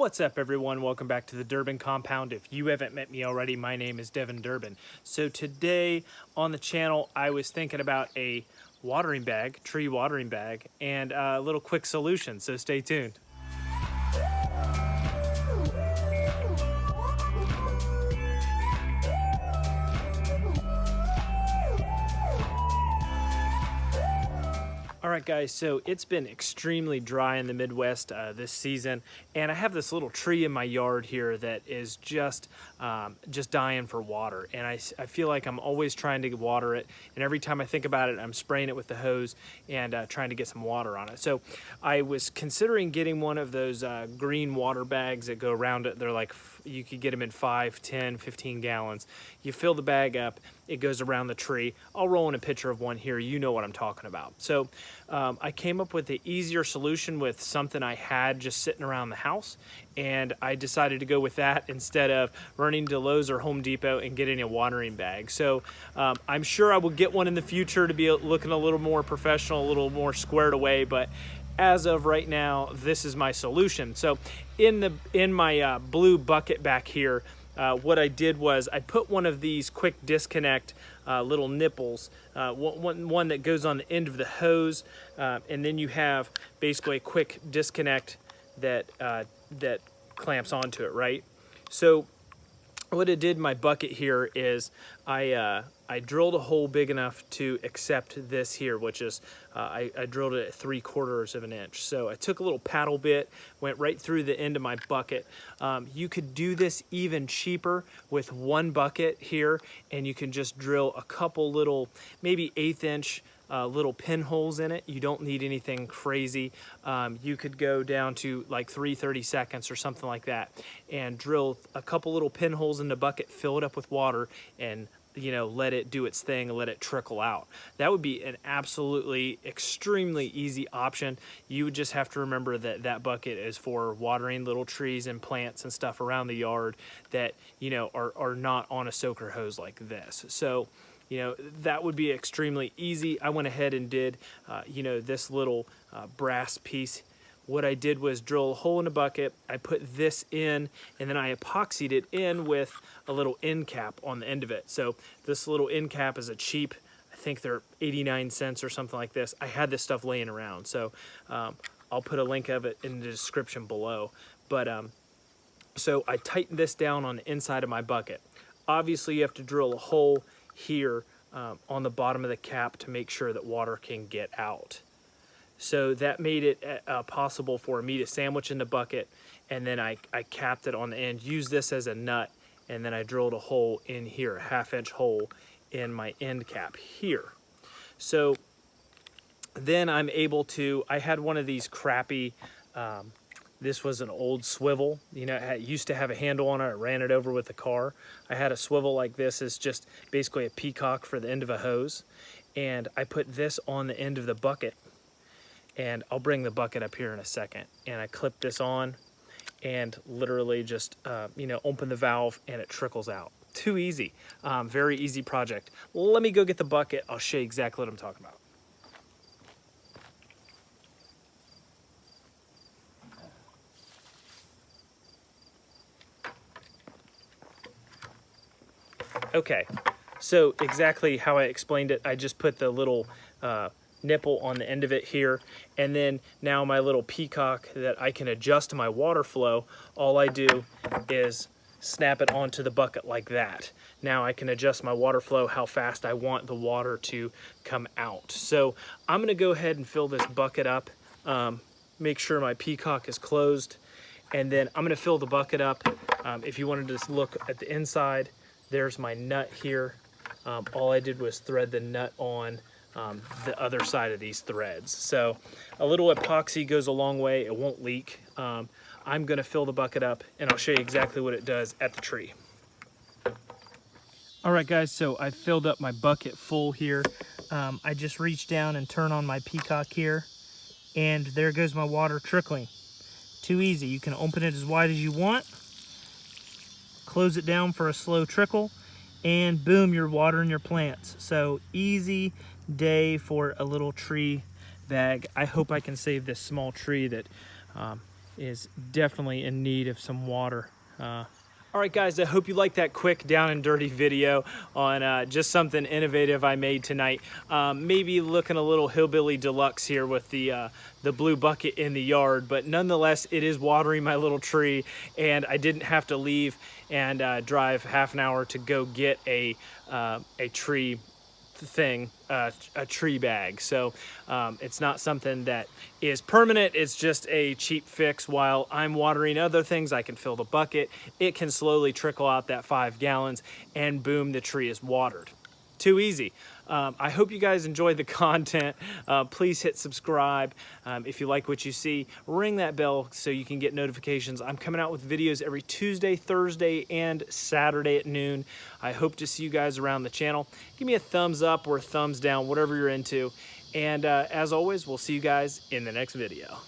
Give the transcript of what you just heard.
What's up everyone? Welcome back to the Durbin Compound. If you haven't met me already, my name is Devin Durbin. So today on the channel, I was thinking about a watering bag, tree watering bag, and uh, a little quick solution, so stay tuned. All right, guys, so it's been extremely dry in the Midwest uh, this season, and I have this little tree in my yard here that is just um, just dying for water, and I, I feel like I'm always trying to water it, and every time I think about it, I'm spraying it with the hose and uh, trying to get some water on it. So I was considering getting one of those uh, green water bags that go around it. They're like, you could get them in 5, 10, 15 gallons. You fill the bag up, it goes around the tree. I'll roll in a picture of one here. You know what I'm talking about. So um, I came up with the easier solution with something I had just sitting around the house. And I decided to go with that instead of running to Lowe's or Home Depot and getting a watering bag. So um, I'm sure I will get one in the future to be looking a little more professional, a little more squared away. But as of right now, this is my solution. So in the in my uh, blue bucket back here, uh, what I did was I put one of these quick disconnect uh, little nipples, uh, one, one that goes on the end of the hose, uh, and then you have basically a quick disconnect that, uh, that clamps onto it, right? So what I did in my bucket here is I, uh, I drilled a hole big enough to accept this here, which is, uh, I, I, drilled it at three quarters of an inch. So I took a little paddle bit, went right through the end of my bucket. Um, you could do this even cheaper with one bucket here, and you can just drill a couple little, maybe eighth inch uh, little pinholes in it. You don't need anything crazy. Um, you could go down to like 330 seconds or something like that and drill a couple little pinholes in the bucket, fill it up with water and you know, let it do its thing let it trickle out. That would be an absolutely extremely easy option. You would just have to remember that that bucket is for watering little trees and plants and stuff around the yard that, you know, are, are not on a soaker hose like this. So you know, that would be extremely easy. I went ahead and did, uh, you know, this little uh, brass piece. What I did was drill a hole in a bucket, I put this in, and then I epoxied it in with a little end cap on the end of it. So this little end cap is a cheap, I think they're 89 cents or something like this. I had this stuff laying around, so um, I'll put a link of it in the description below. But um, so I tightened this down on the inside of my bucket. Obviously you have to drill a hole here um, on the bottom of the cap to make sure that water can get out. So that made it uh, uh, possible for me to sandwich in the bucket and then I, I capped it on the end, used this as a nut, and then I drilled a hole in here, a half inch hole in my end cap here. So then I'm able to, I had one of these crappy um, this was an old swivel. You know, it used to have a handle on it. I ran it over with the car. I had a swivel like this. It's just basically a petcock for the end of a hose. And I put this on the end of the bucket. And I'll bring the bucket up here in a second. And I clip this on and literally just, uh, you know, open the valve and it trickles out. Too easy. Um, very easy project. Let me go get the bucket. I'll show you exactly what I'm talking about. Okay, so exactly how I explained it, I just put the little uh, nipple on the end of it here, and then now my little petcock that I can adjust my water flow, all I do is snap it onto the bucket like that. Now I can adjust my water flow, how fast I want the water to come out. So I'm gonna go ahead and fill this bucket up, um, make sure my petcock is closed, and then I'm gonna fill the bucket up. Um, if you wanted to just look at the inside, there's my nut here. Um, all I did was thread the nut on um, the other side of these threads. So a little epoxy goes a long way. It won't leak. Um, I'm gonna fill the bucket up and I'll show you exactly what it does at the tree. All right guys, so I filled up my bucket full here. Um, I just reach down and turn on my petcock here and there goes my water trickling. Too easy. You can open it as wide as you want close it down for a slow trickle, and boom, you're watering your plants. So easy day for a little tree bag. I hope I can save this small tree that um, is definitely in need of some water. Uh, all right, guys, I hope you liked that quick down and dirty video on uh, just something innovative I made tonight. Um, maybe looking a little hillbilly deluxe here with the, uh, the blue bucket in the yard, but nonetheless, it is watering my little tree and I didn't have to leave and uh, drive half an hour to go get a, uh, a tree thing, uh, a tree bag. So um, it's not something that is permanent. It's just a cheap fix. While I'm watering other things, I can fill the bucket. It can slowly trickle out that five gallons and boom, the tree is watered. Too easy. Um, I hope you guys enjoyed the content. Uh, please hit subscribe. Um, if you like what you see, ring that bell so you can get notifications. I'm coming out with videos every Tuesday, Thursday, and Saturday at noon. I hope to see you guys around the channel. Give me a thumbs up or a thumbs down, whatever you're into. And uh, as always, we'll see you guys in the next video.